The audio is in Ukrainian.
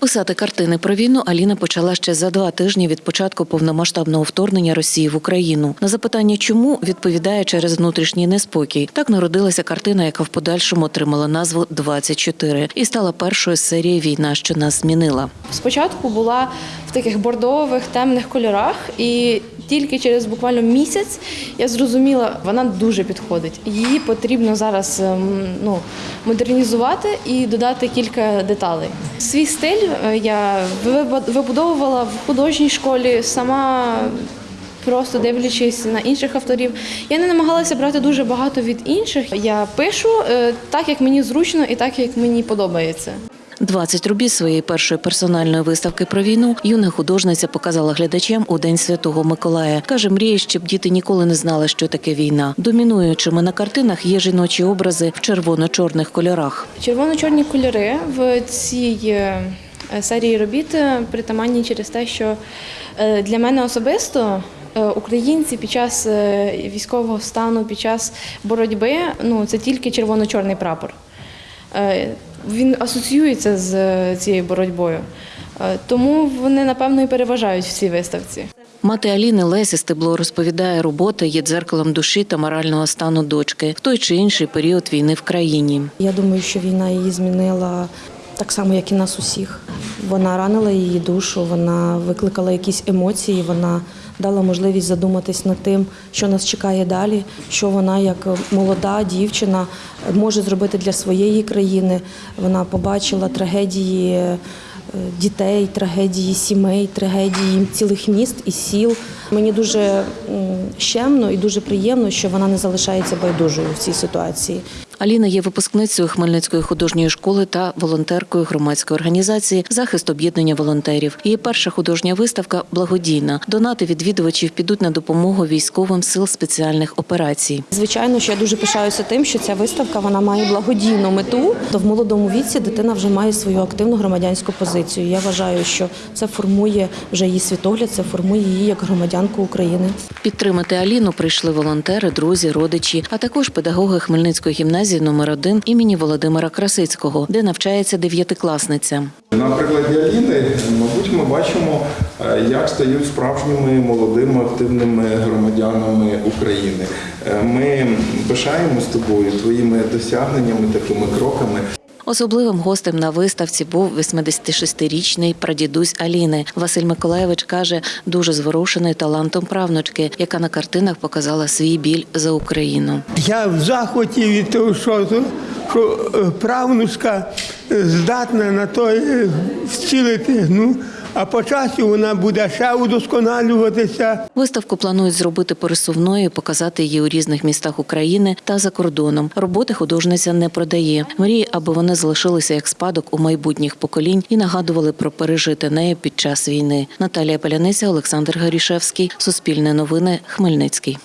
Писати картини про війну Аліна почала ще за два тижні від початку повномасштабного вторгнення Росії в Україну. На запитання, чому відповідає через внутрішній неспокій. Так народилася картина, яка в подальшому отримала назву «24» і стала першою з серії Війна, що нас змінила. Спочатку була в таких бордових темних кольорах, і тільки через буквально місяць я зрозуміла, вона дуже підходить. Її потрібно зараз ем, ну, модернізувати і додати кілька деталей. Свій стиль е, я вибудовувала в художній школі сама. Просто дивлячись на інших авторів, я не намагалася брати дуже багато від інших. Я пишу е, так, як мені зручно, і так, як мені подобається. 20 робіт своєї першої персональної виставки про війну юна художниця показала глядачам у День Святого Миколая. Каже, мріє, щоб діти ніколи не знали, що таке війна. Домінуючими на картинах є жіночі образи в червоно-чорних кольорах. Червоно-чорні кольори в цій е, серії робіт е, притаманні через те, що е, для мене особисто українці під час військового стану, під час боротьби, ну це тільки червоно-чорний прапор. Е, Він асоціюється з е, цією боротьбою. Е, Тому вони, напевно, і переважають в цій виставці. Мати Аліни Лесі Стебло розповідає, робота є дзеркалом душі та морального стану дочки в той чи інший період війни в країні. Я думаю, що війна її змінила так само, як і нас усіх. Вона ранила її душу, вона викликала якісь емоції, вона дала можливість задуматись над тим, що нас чекає далі, що вона, як молода дівчина, може зробити для своєї країни. Вона побачила трагедії е, дітей, трагедії сімей, трагедії цілих міст і сіл. Мені дуже щемно і дуже приємно, що вона не залишається байдужою в цій ситуації. Аліна є випускницею Хмельницької художньої школи та волонтеркою громадської організації Захист об'єднання волонтерів. Її перша художня виставка благодійна. Донати відвідувачів підуть на допомогу військовим сил спеціальних операцій. Звичайно, що я дуже пишаюся тим, що ця виставка вона має благодійну мету. То в молодому віці дитина вже має свою активну громадянську позицію. Я вважаю, що це формує вже її світогляд, це формує її як громадянку України. Підтримати Аліну прийшли волонтери, друзі, родичі, а також педагоги Хмельницької гімназії номер 1 імені Володимира Красицького, де навчається дев'ятикласниця. На прикладі Аліни, мабуть, ми бачимо, е, як стають справжніми молодими активними громадянами України. Ми Ми з тобою, твоїми досягненнями, такими кроками. Особливим гостем на виставці був 86-річний прадідусь Аліни. Василь Миколаєвич каже, дуже зворушений талантом правнучки, яка на картинах показала свій біль за Україну. Я в захваті від того, що, що е, правнучка е, здатна на то е, вцілити. Ну, а по часу вона буде ще удосконалюватися. Виставку планують зробити пересувною, показати її у різних містах України та за кордоном. Роботи художниця не продає. Мріє, аби вони залишилися як спадок у майбутніх поколінь і нагадували про пережите нею під час війни. Наталія Паляниця, Олександр Горішевський, Суспільне новини, Хмельницький.